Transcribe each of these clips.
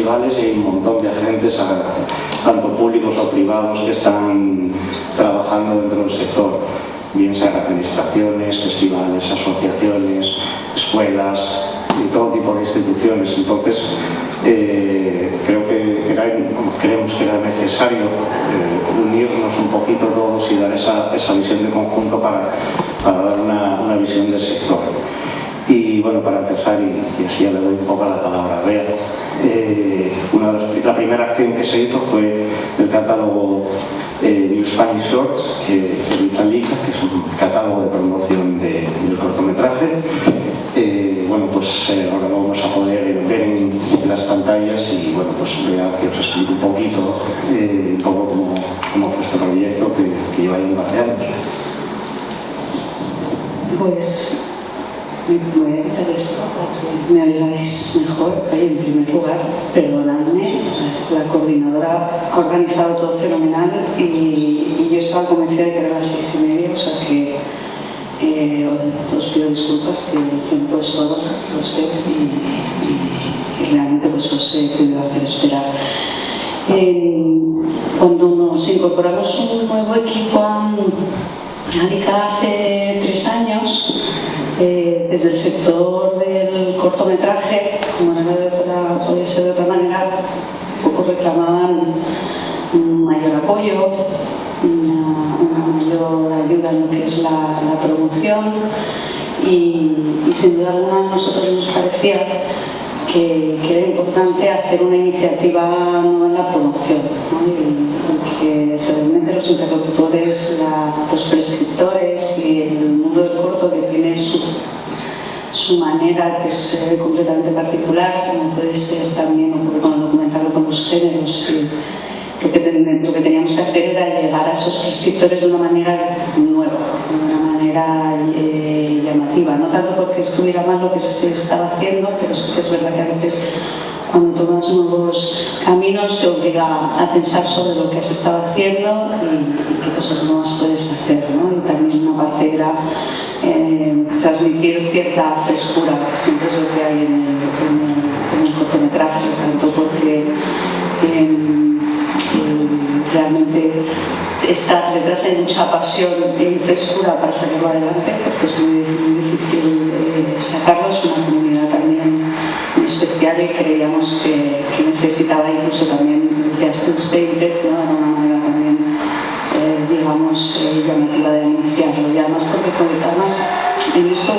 y hay un montón de agentes, tanto públicos o privados, que están trabajando dentro del sector, bien sean administraciones, festivales, asociaciones, escuelas y todo tipo de instituciones. Entonces, eh, creo que creemos que era necesario eh, unirnos un poquito todos y dar esa, visión de conjunto para, dar una, visión del sector. Y bueno, para empezar, y, así ya le doy un poco la palabra a Bea, eh, la primera acción que se hizo fue el catálogo New Spanish Shorts que, que que es un catálogo de promoción del cortometraje. bueno, pues ahora vamos a poder ver en las pantallas y bueno, pues vea que os explico un poquito, eh, un poco cómo, cómo, fue este proyecto que, que lleva ya un par de años. Pues me a quitar esto me mejor. en primer lugar, perdonadme, la coordinadora ha organizado todo fenomenal y, y yo estaba convencida de que era las seis y media, o sea que eh, os pido disculpas que el tiempo es todo, lo sé, y, realmente pues os he podido hacer esperar. cuando nos incorporamos un nuevo equipo a Arica hace tres años, eh, desde el sector del cortometraje, como no podía ser de otra manera, un poco reclamaban un mayor apoyo, una, mayor ayuda en lo que es la, promoción y, sin duda alguna a nosotros nos parecía que, era importante hacer una iniciativa nueva en la promoción y, que realmente los interlocutores, los prescriptores y el mundo del corto que su manera que es completamente particular, como puede ser también ocurre con con los géneros lo que, teníamos que hacer era llegar a esos prescriptores de una manera nueva, de una manera eh, llamativa, no tanto porque estuviera mal lo que se estaba haciendo, pero que es verdad que a veces cuando tomas nuevos caminos te obliga a pensar sobre lo que se estaba haciendo y, qué cosas nuevas puedes hacer. ¿no? Y también una parte era eh, transmitir cierta frescura, que siempre es lo que hay en el, cortometraje, tanto porque realmente está detrás de mucha pasión y frescura para sacarlo adelante, porque es muy, difícil eh, sacarlo, es una comunidad también muy especial y creíamos que, necesitaba incluso también Justice Painted, ¿no? Digamos, eh, llamativa de iniciarlo. Y además, porque además en esto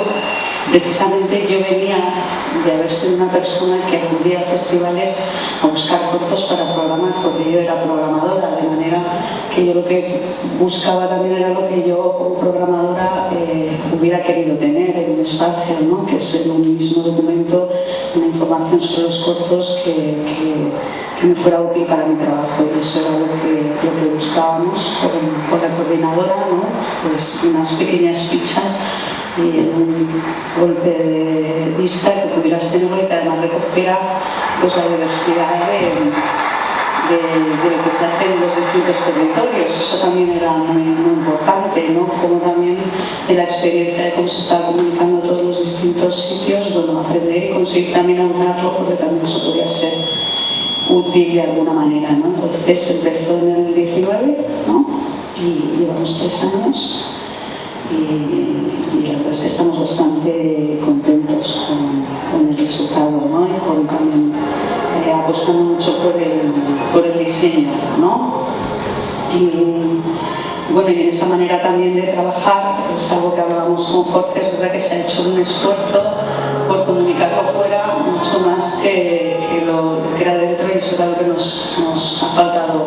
Precisamente yo venía de haber sido una persona que acudía a festivales a buscar cortos para programar, porque yo era programadora, de manera que yo lo que buscaba también era lo que yo como programadora eh, hubiera querido tener espacio, ¿no? que es en un mismo documento una información sobre los cortos que, me fuera útil para mi trabajo y eso era lo que, lo que buscábamos con, la coordinadora, ¿no? pues unas pequeñas fichas y un golpe de vista que pudieras tener y que además recogiera pues, la diversidad de, lo que se hace en los distintos territorios. Eso también era muy, importante, ¿no? como también de la experiencia de cómo se estaba comunicando todos los distintos sitios, bueno, aprender y conseguir también aunarlo porque también eso podía ser útil de alguna manera. ¿no? Entonces empezó en el 19 ¿no? y llevamos tres años y, la verdad es que estamos bastante contentos con, el resultado ¿no? y también apostando mucho por el, por el diseño. ¿no? Y, bueno, en esa manera también de trabajar, es algo que hablábamos con Jorge, es verdad que se ha hecho un esfuerzo por comunicarlo fuera mucho más que, lo que era dentro y eso es algo que nos, nos ha faltado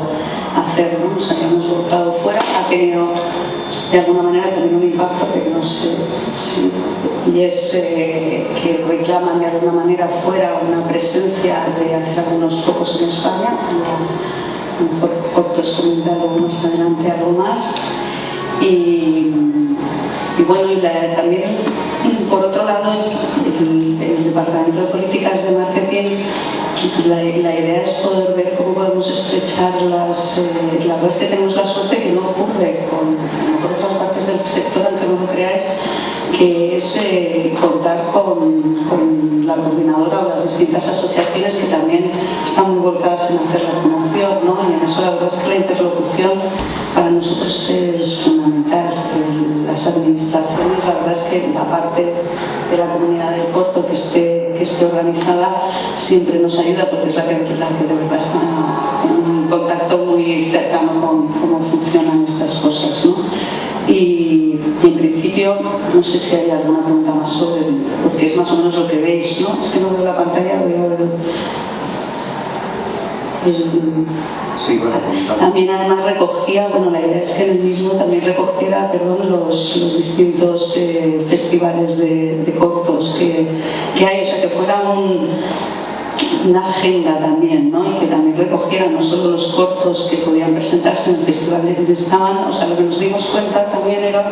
hacer, ¿no? nos habíamos volcado fuera, ha tenido de alguna manera también un impacto que no sé si, y es eh, que reclaman de alguna manera fuera una presencia de hace algunos pocos en España, mejor cortos comentar más adelante algo más. Y, bueno, y también por otro lado el, el Departamento de Políticas de Marketing la, idea es poder ver cómo podemos estrechar las... Eh, la verdad es que tenemos la suerte que no ocurre con, otras partes del sector, aunque no lo creáis, que es eh, contar con, la coordinadora o las distintas asociaciones que también están muy volcadas en hacer la promoción, ¿no? y en eso la verdad es que la interlocución para nosotros es fundamental. Las administraciones, la verdad es que la parte de la comunidad del corto que esté, que esté organizada siempre nos ayuda porque es la que, la que de verdad está en un contacto muy cercano con cómo funcionan estas cosas. ¿no? Y, en principio, no sé si hay alguna pregunta más sobre, porque es más o menos lo que veis, ¿no? Es que no veo la pantalla, veo el, Sí, bueno, también además recogía, bueno, la idea es que en el mismo también recogiera, perdón, los, los distintos eh, festivales de, de cortos que, que, hay, o sea, que fuera un, una agenda también, ¿no? y que también recogiera no solo los cortos que podían presentarse en festivales donde estaban, o sea, lo que nos dimos cuenta también era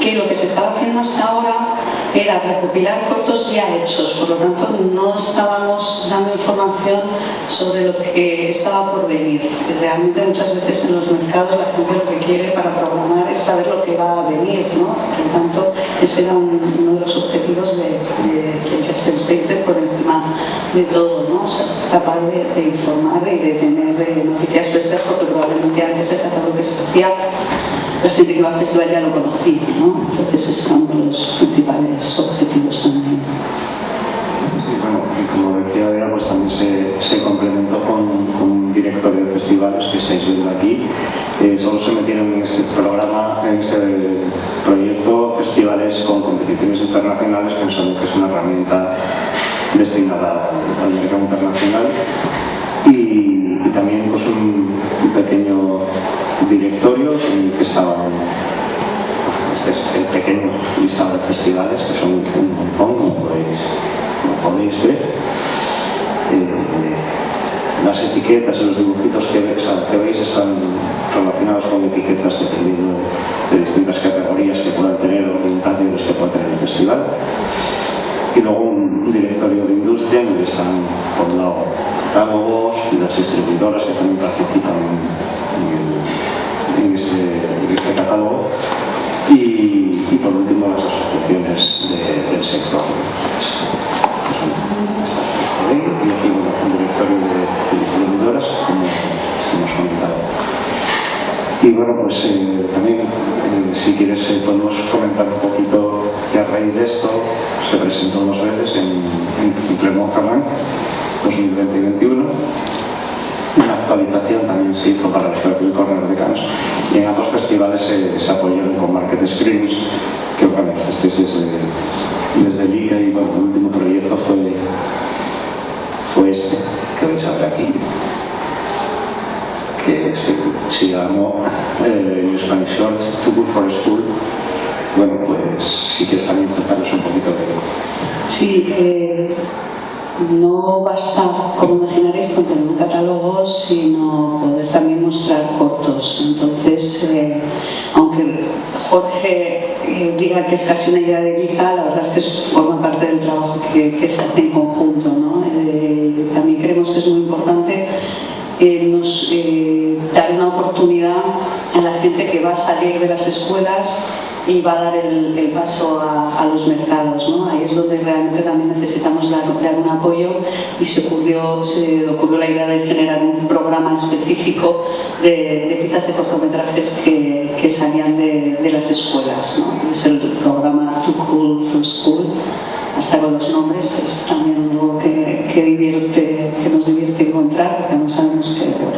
que lo que se estaba haciendo hasta ahora era recopilar cortos ya hechos, por lo tanto no estábamos dando información sobre lo que estaba por venir. Realmente muchas veces en los mercados la gente lo que quiere para programar es saber lo que va a venir, ¿no? por lo tanto ese era uno de los objetivos de, de, de por encima de todo, ¿no? o sea, ser capaz de, informar y de tener eh, noticias frescas porque probablemente antes el catálogo que se hacía la gente que va al festival ya lo conocía, ¿no? Entonces es uno de los principales objetivos también. Y bueno, y como decía Bea, pues también se, complementó con, un directorio de festivales que estáis viendo aquí. Eh, solo se metieron en este programa, en este proyecto, festivales con competiciones internacionales, pensando que es una herramienta destinada al mercado internacional. Y, también pues, un, pequeño directorio en el que estaban este es el pequeño listado de festivales que son un montón como podéis, podéis ver. Eh, las etiquetas y los dibujitos que, veis están relacionados con etiquetas dependiendo de distintas categorías que puedan tener orientaciones que pueda tener el festival y luego un directorio de industria en el que están por un lado catálogos y las distribuidoras que también participan en, este, este, catálogo y, por último las asociaciones del sector. Y aquí un directorio de, distribuidoras, como hemos comentado. Y bueno, pues eh, también, eh, si quieres, eh, se presentó dos veces en, en Clermont 2020-2021 una actualización también se hizo para los propios corredores de Cannes y en ambos festivales se, apoyaron con Market Screens que es desde, desde Liga y bueno, el último proyecto fue, fue este que veis ahora aquí que se, llamó eh, Spanish Shorts Football for School. Bueno, pues sí que están contaros un poquito de... Sí, eh, no basta, como imaginaréis, con tener un catálogo, sino poder también mostrar cortos. Entonces, eh, aunque Jorge eh, diga que es casi una idea de Vika, la verdad es que forma parte del trabajo que, se hace en conjunto. ¿no? También creemos que es muy importante nos, dar una oportunidad va a salir de las escuelas y va a dar el, paso a, los mercados. ¿no? Ahí es donde realmente también necesitamos dar, un apoyo y se ocurrió, la idea de generar un programa específico de, de de cortometrajes que, salían de, las escuelas. ¿no? Es el programa Too Cool for School hasta con los nombres es también algo que, que nos divierte encontrar, porque no sabemos que,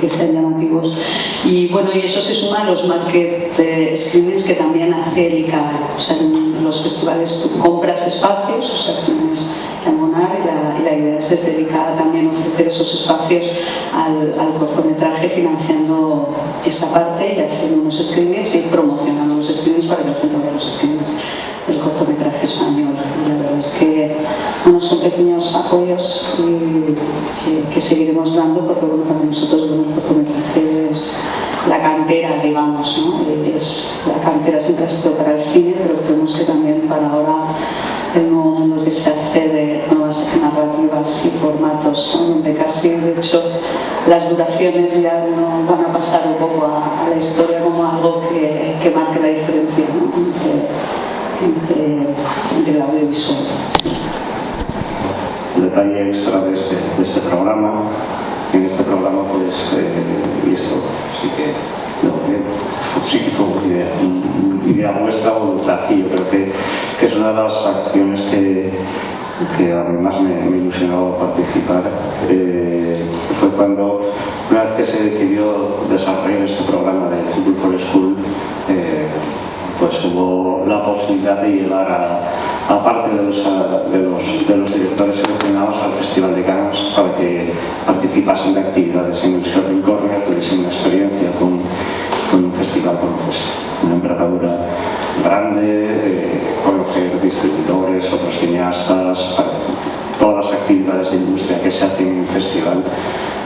que, sean llamativos. Y bueno, y eso se suma a los market screenings que también hace el. O sea, en los festivales tú compras espacios, o sea, tienes que abonar y la, y la idea es desde el también ofrecer esos espacios al, al cortometraje financiando esta parte y haciendo unos screenings y promocionando los screenings para que la gente los screenings del cortometraje español. La verdad es que bueno, son pequeños apoyos que, seguiremos dando porque bueno, para nosotros el cortometraje es la cantera, digamos, ¿no? es, la cantera siempre ha sido para el cine, pero creemos que también para ahora el nuevo mundo que se hace de nuevas narrativas formatos, donde casi, de hecho, las duraciones ya no van a pasar un poco a, la historia como algo que, que marque la diferencia entre, entre, el audiovisual. Un detalle extra de este, de este programa, en este programa pues, eh, y esto sí que sí que fue una idea, idea vuestra voluntad y yo creo que, que, es una de las acciones que, que además me, me ilusionó participar. Eh, fue cuando una vez que se decidió desarrollar este programa de Google for School eh, pues hubo la posibilidad de llevar a, parte de los, de, los, directores seleccionados al Festival de Cannes para que participasen de actividades en el Shopping Corner, tuviesen una experiencia con, un festival con pues, una envergadura grande, eh, conocer distribuidores, otros cineastas, todas las actividades de industria que se hacen en el festival.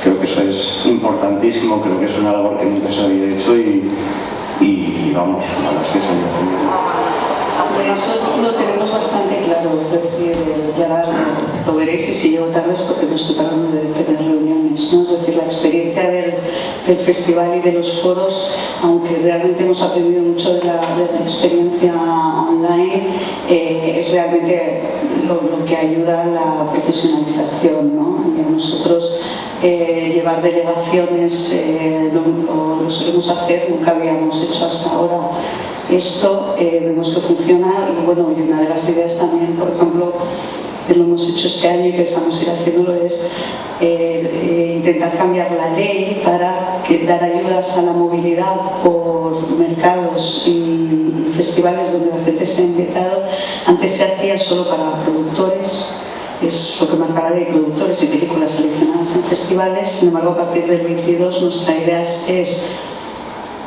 Creo que eso es importantísimo, creo que es una labor que nunca se había hecho y, y vamos, a las que se eso lo tenemos bastante claro, es decir, ya lo veréis y si llego tarde es porque no estoy tratando de tener reuniones, ¿no? es decir, la experiencia del, festival y de los foros, aunque realmente hemos aprendido mucho de la, experiencia online, eh, es realmente lo, que ayuda a la profesionalización. ¿no? Y nosotros eh, llevar delegaciones eh, lo, lo, solemos hacer, nunca habíamos hecho hasta ahora esto, eh, vemos que funciona y bueno, y una de las ideas también, por ejemplo, que lo hemos hecho este año y que estamos ir haciéndolo es eh, intentar cambiar la ley para dar ayudas a la movilidad por mercados y festivales donde la gente está invitado. Antes se hacía solo para productores es lo que marcará de productores y películas seleccionadas en festivales. Sin embargo, a partir del 22 nuestra idea es,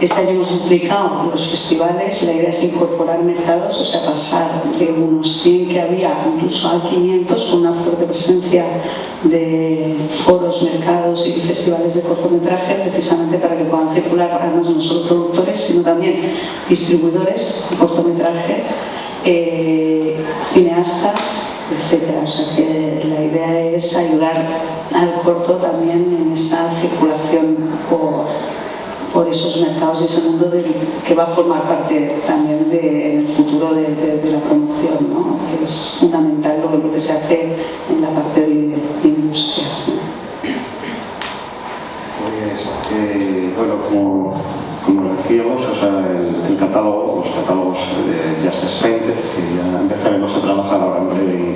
este año hemos duplicado los festivales la idea es incorporar mercados, o sea, pasar de unos 100 que había incluso a 500 con una fuerte presencia de foros, mercados y festivales de cortometraje precisamente para que puedan circular además no solo productores sino también distribuidores de cortometraje, eh, cineastas etcétera. O sea que la idea es ayudar al corto también en esa circulación por, por esos mercados y ese mundo que va a formar parte también de, futuro de, la promoción, ¿no? es fundamental lo, lo, que se hace en la parte de, industrias. Pues, eh, bueno, como, como decíamos, o sea, el, catálogo, los catálogos de Justice Painted, que ya empezaremos a trabajar ahora en,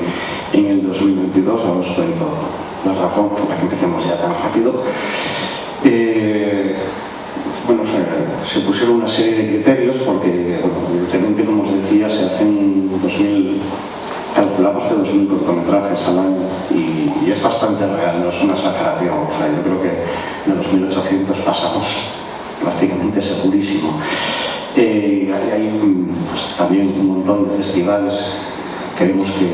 en el 2022, ahora os cuento la razón por la que empecemos ya tan rápido. Eh, bueno, sea, se pusieron una serie de criterios porque, evidentemente, como os decía, se hacen 2000 calculamos que 2.000 cortometrajes al año y, es bastante real, no es una exageración. O sea, yo creo que de los 1.800 pasamos prácticamente segurísimo. Eh, hay pues, también un montón de festivales, creemos que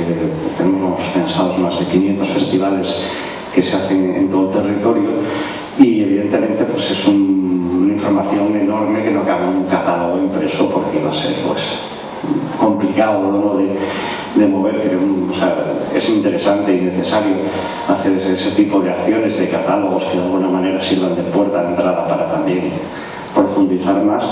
tenemos pensados más de 500 festivales que se hacen en todo el territorio y evidentemente pues es un, información enorme que no cabe en un catálogo impreso porque va a ser pues complicado ¿no? de, de, mover, pero o es interesante y necesario hacer ese, tipo de acciones, de catálogos que de alguna manera sirvan de puerta de entrada para también profundizar más.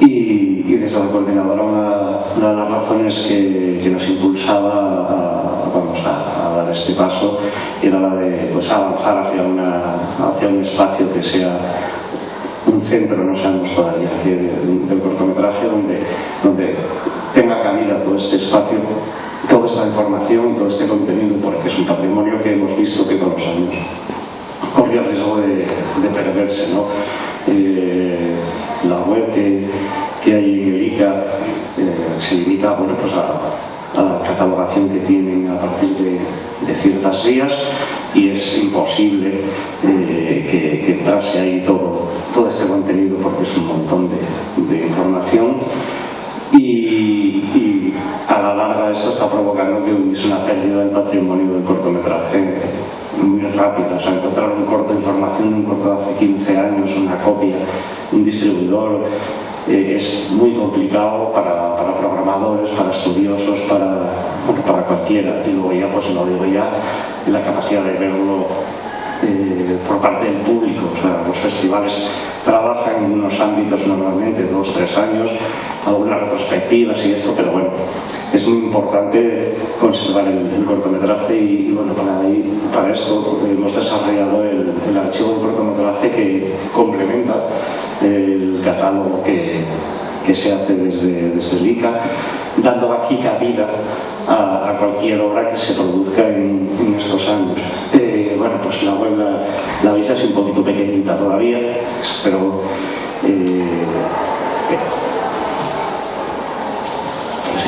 Y, desde la coordinadora una, de las razones que, nos impulsaba a, vamos, a, dar este paso era la de pues, avanzar hacia, una, hacia un espacio que sea un centro, no sabemos todavía, del cortometraje donde, donde tenga cabida todo este espacio, toda esta información, todo este contenido, porque es un patrimonio que hemos visto que con los años corría el riesgo de, de perderse. ¿no? Eh, la web que, que, hay en el eh, se limita bueno, pues a, a, la catalogación que tienen a partir de, de ciertas vías y es imposible eh, que, que, entrase ahí todo, todo este contenido porque es un montón de, información. Y, y, a la larga esto está provocando que hubiese una pérdida del patrimonio del cortometraje muy rápida. O sea, encontrar un corto de información, un corto de hace 15 años, una copia, un distribuidor, eh, es muy complicado para, para, programadores, para estudiosos, para, para cualquiera. Y luego ya, pues lo digo ya, la capacidad de verlo eh, por parte del público. O sea, los festivales trabajan en unos ámbitos normalmente, dos, tres años, algunas retrospectivas y esto, pero bueno, es muy importante conservar el, cortometraje y, bueno, para, ahí, para esto hemos desarrollado el, archivo de cortometraje que complementa el catálogo que, que se hace desde, desde el dando aquí cabida a, cualquier obra que se produzca en, estos años. Eh, pues la web la, la veis un poquito pequeñita todavía, pero eh,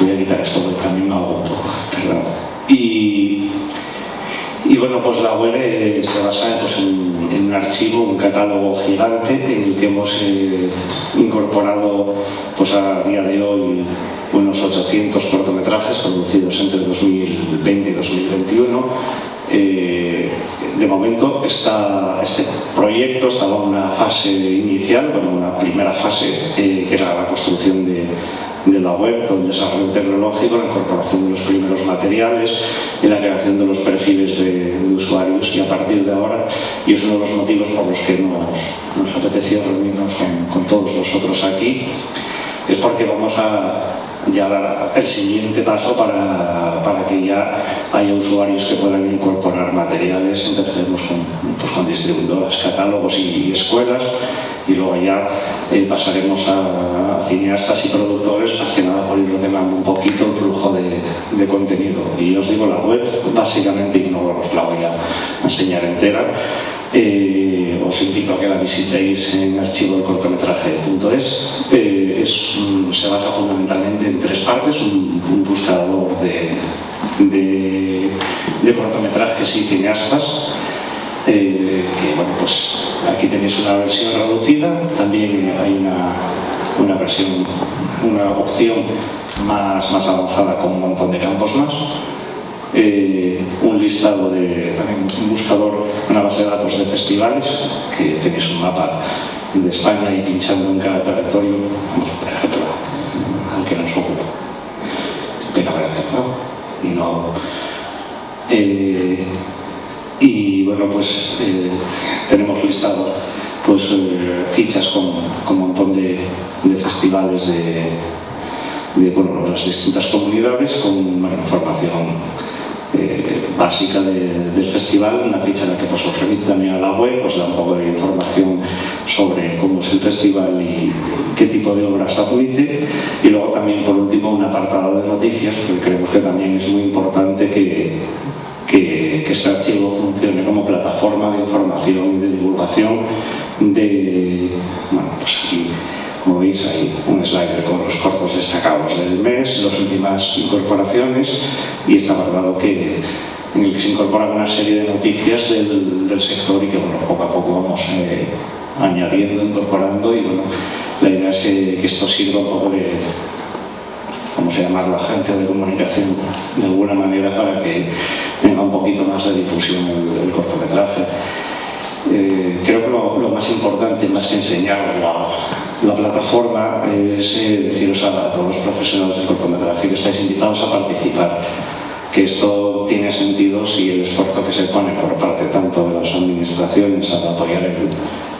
voy a quitar esto porque también y bueno, pues la web eh, se basa pues, en, un archivo, un catálogo gigante en el que hemos eh, incorporado pues, a día de hoy unos 800 cortometrajes producidos entre 2020 y 2021. Eh, de momento este proyecto estaba en una fase inicial, bueno, una primera fase que era la construcción de, de la web, con el desarrollo tecnológico, la incorporación de los primeros materiales y la creación de los perfiles de, usuarios y a partir de ahora, y es uno de los motivos por los que nos, nos apetecía reunirnos con, con todos vosotros aquí, es porque vamos a ya el siguiente paso para, para, ya haya usuarios que puedan incorporar materiales. Empezaremos con, pues distribuidoras, catálogos y, escuelas y luego ya eh, pasaremos a, cineastas y productores, más que nada por ir ordenando un poquito el flujo de, contenido. Y os digo, la web básicamente, y no os la voy a enseñar entera, eh, os invito a que la visitéis en archivodecortometraje.es. Eh, se basa fundamentalmente en tres partes, un, buscador de, de, de, cortometrajes y cineastas, eh, que bueno, pues aquí tenéis una versión reducida, también hay una, una versión, una opción más, más avanzada con un montón de campos más. Eh, un listado de, también un buscador, una base de datos de festivales, que tenéis un mapa de España y pinchando en cada territorio, por ejemplo, aunque nos ocupa, pero Eh, y bueno, pues eh, tenemos listado pues, fichas con, con, un montón de, festivales de, bueno, de las distintas comunidades con información eh, básica del festival, una ficha en la que pues, os remite también a la web, pues da un poco de información sobre cómo es el festival y qué tipo de obras admite y luego también por último un apartado de noticias, porque creemos que también es muy importante que, que, que, este archivo funcione como plataforma de información y de divulgación de, bueno, pues aquí como veis hay un slide con los cortos destacados del mes, las últimas incorporaciones y está guardado que en el que se incorporan una serie de noticias del, sector y que bueno, poco a poco vamos eh, añadiendo, incorporando y bueno, la idea es que, esto sirva un poco de, vamos a llamarlo, agente de comunicación de alguna manera para que tenga un poquito más de difusión el cortometraje. Eh, creo que lo, lo, más importante, más que enseñar la, la plataforma, es eh, deciros a, todos los profesionales del cortometraje que estáis invitados a participar que esto tiene sentido si el esfuerzo que se pone por parte tanto de las administraciones a apoyar el,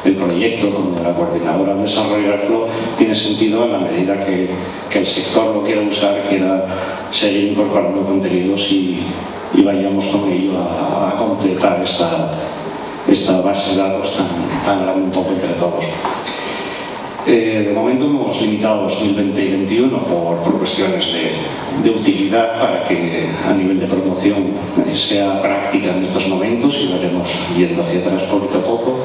el proyecto como de la coordinadora a desarrollarlo tiene sentido en la medida que, que el sector lo quiera usar, quiera seguir incorporando contenidos y, y vayamos con ello a, a completar esta, esta base de datos tan, tan grande un poco entre todos. Eh, de momento hemos limitado 2020 y 2021 por, por cuestiones de, de, utilidad para que a nivel de promoción sea práctica en estos momentos y veremos yendo hacia atrás poquito a poco.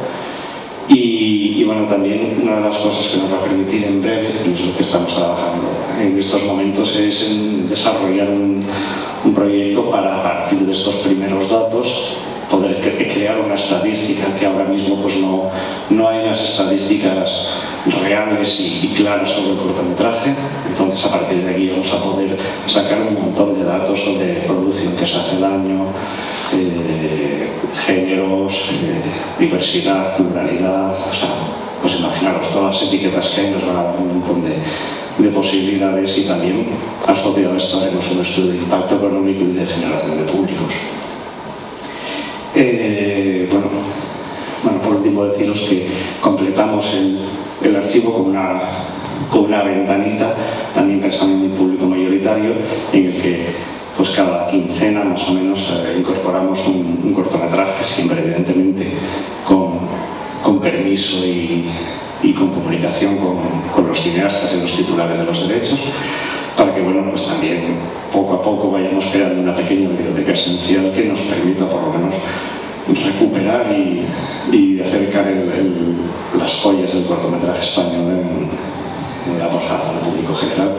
Y, y, bueno, también una de las cosas que nos va a permitir en breve, y es lo que estamos trabajando en estos momentos, es en desarrollar un, un proyecto para a partir de estos primeros datos poder crear una estadística que ahora mismo pues no, no hay unas estadísticas reales y, claras sobre el cortometraje. Entonces a partir de aquí vamos a poder sacar un montón de datos sobre producción que se hace el año, eh, géneros, eh, diversidad, pluralidad, o sea, pues imaginaros todas las etiquetas que hay nos van a dar un montón de, de posibilidades y también asociado a esto haremos un estudio de impacto económico y de generación de públicos. Eh, bueno, bueno, por último deciros que completamos el, archivo con una, con una ventanita también pensando en el público mayoritario en el que pues cada quincena más o menos eh, incorporamos un, un, cortometraje, siempre evidentemente con, con permiso y, y, con comunicación con, con, los cineastas y los titulares de los derechos, para que bueno, pues también poco a poco vayamos creando una pequeña biblioteca esencial que nos permita por lo menos recuperar y, y acercar las joyas del cortometraje español en, en la posada al público general.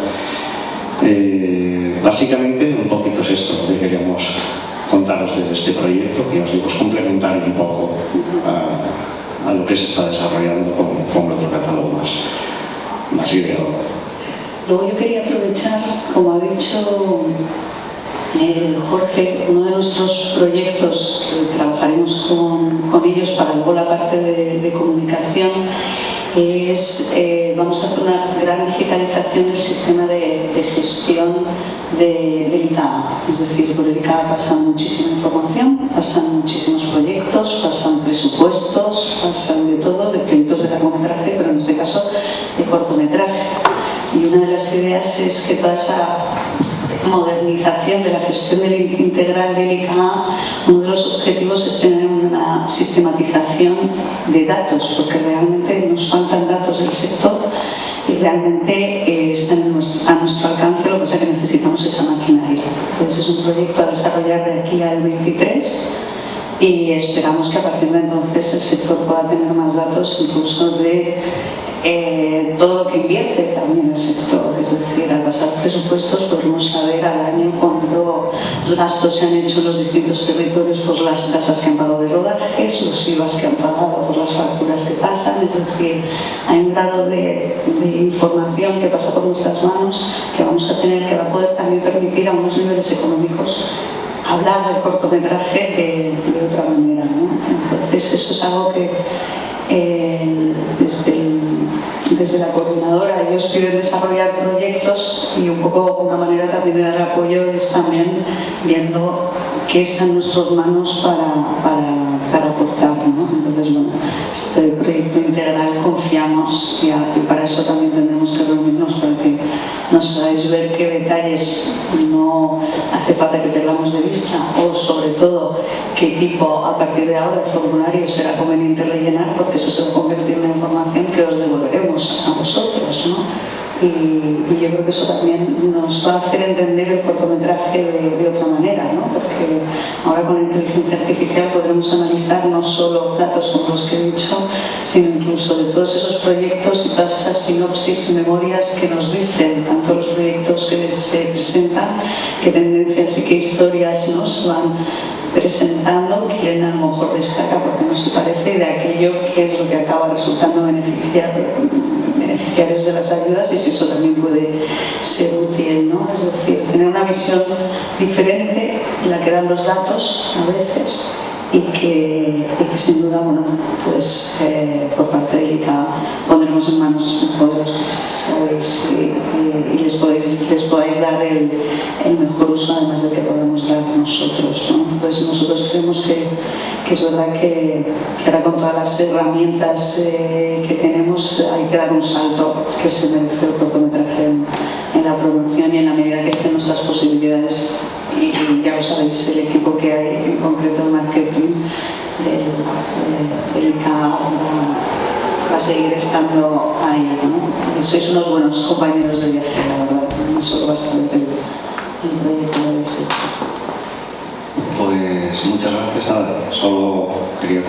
Eh, básicamente un poquito es esto lo que queríamos contaros de este proyecto, que os digo, es complementario un poco a, lo que se está desarrollando con, con otro catálogo más, más ideal. Luego yo quería aprovechar, como ha dicho eh, Jorge, uno de nuestros proyectos, eh, trabajaremos con, con, ellos para luego la parte de, comunicación, es, eh, vamos a hacer una gran digitalización del sistema de, gestión de, del. Es decir, por el ICA pasa muchísima información, pasan muchísimos proyectos, pasan presupuestos, pasan de todo, de proyectos de largometraje, pero en este caso de cortometraje. Y una de las ideas es que toda esa modernización de la gestión del integral del ICA, uno de los objetivos es tener una sistematización de datos, porque realmente nos faltan datos del sector y realmente eh, están a nuestro alcance, lo que pasa es que necesitamos esa maquinaria. Entonces es un proyecto a desarrollar de aquí al 23 y esperamos que a partir de entonces el sector pueda tener más datos incluso de eh, todo lo que invierte también el sector, es decir, al pasar presupuestos podemos saber al año cuántos gastos se han hecho en los distintos territorios por las tasas que han pagado de rodajes, los IVAs que han pagado por las facturas que pasan, es decir, hay un grado de, de información que pasa por nuestras manos que vamos a tener que va a poder también permitir a unos niveles económicos hablar del cortometraje de, de otra manera. ¿no? Entonces eso es algo que eh, desde, desde, la coordinadora ellos quieren desarrollar proyectos y un poco una manera también de dar apoyo es también viendo qué está en nuestras manos para, para, aportar. ¿no? Entonces, bueno, este proyecto integral confiamos y, para eso también tendremos que reunirnos para que nos hagáis ver qué detalles no hace falta que perdamos de vista o sobre todo qué tipo a partir de ahora de formulario será conveniente rellenar porque eso se va a convertir en información que os devolveremos a vosotros. ¿no? Y, yo creo que eso también nos va a hacer entender el cortometraje de, otra manera, ¿no? porque ahora con inteligencia artificial podremos analizar no solo datos como los que he dicho, sino incluso de todos esos proyectos y todas esas sinopsis y memorias que nos dicen, tanto los proyectos que se presentan, qué tendencias y qué historias nos van presentando, quién a lo mejor destaca porque no se parece de aquello que es lo que acaba resultando beneficiar beneficiarios de las ayudas y si eso también puede ser útil, ¿no? Es decir, tener una visión diferente en la que dan los datos a veces y que, sin duda, bueno, pues eh, por parte de ICA pondremos en manos sabéis y, les, podéis, les podáis dar el, el, mejor uso además del que podemos dar nosotros. ¿no? Entonces nosotros creemos que, que es verdad que, que, ahora con todas las herramientas eh, que tenemos hay que dar un salto que se merece el cortometraje en, en la promoción y en la medida que estén nuestras posibilidades y sabéis el equipo que hay en concreto de marketing del, del, va a seguir estando ahí. ¿no? Y sois unos buenos compañeros de viaje, la verdad. Me solo bastante el proyecto de ese. Pues muchas gracias. Solo quería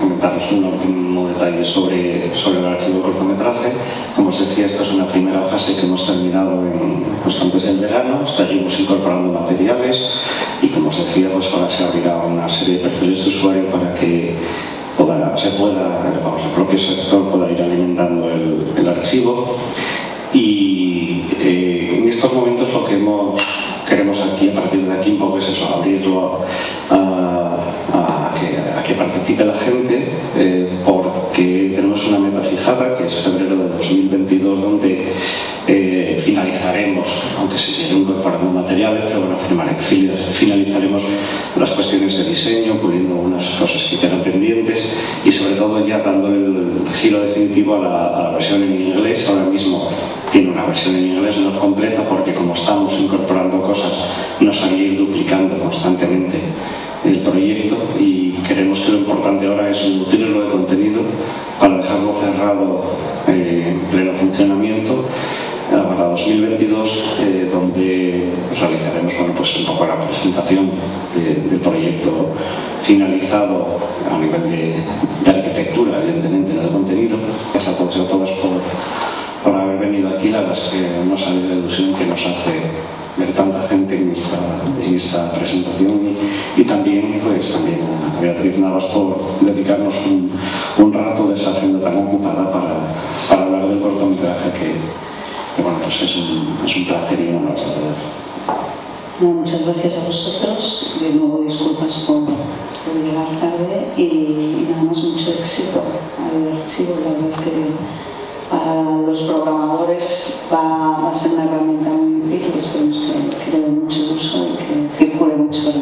comentaros un último detalle sobre, sobre el archivo cortometraje. Como os decía, esta es una primera fase que hemos terminado en, pues, antes del verano. Seguimos incorporando materiales y, como os decía, pues ahora se abrirá una serie de perfiles de usuario para que se pueda, el propio sector pueda ir alimentando el, el archivo. Y eh, en estos momentos lo que hemos queremos aquí, a partir de aquí, un poco es eso, abrirlo a, que, participe la gente, eh, porque tenemos una meta fijada, que es febrero de 2022, donde eh, finalizaremos, aunque se siguen incorporando materiales, pero bueno, finalizaremos las cuestiones de diseño, puliendo unas cosas que quedan pendientes y sobre todo ya dando el giro definitivo a la, a la versión en inglés. Ahora mismo tiene una versión en inglés no completa porque como estamos incorporando cosas nos a ir duplicando constantemente el proyecto y queremos que lo importante ahora es nutrirlo de contenido para dejarlo cerrado eh, en pleno funcionamiento para 2022 eh, donde realizaremos bueno, pues un poco la presentación del proyecto finalizado a nivel de, arquitectura evidentemente del contenido. Gracias a todos y a todas por por haber venido aquí, la verdad es que no sabéis la ilusión que nos hace ver tanta gente en esta, en esta presentación. Y, también, pues, también a Beatriz Navas por dedicarnos un, un rato de esa agenda tan ocupada para, para hablar del cortometraje que bueno, pues es un, es un placer enorme. Bueno, muchas gracias a vosotros, de nuevo disculpas por, llegar tarde y, y, nada más mucho éxito al archivo, la verdad es que para los programadores va, a ser una herramienta muy útil. Y esperemos que, le dé mucho uso y que circule mucho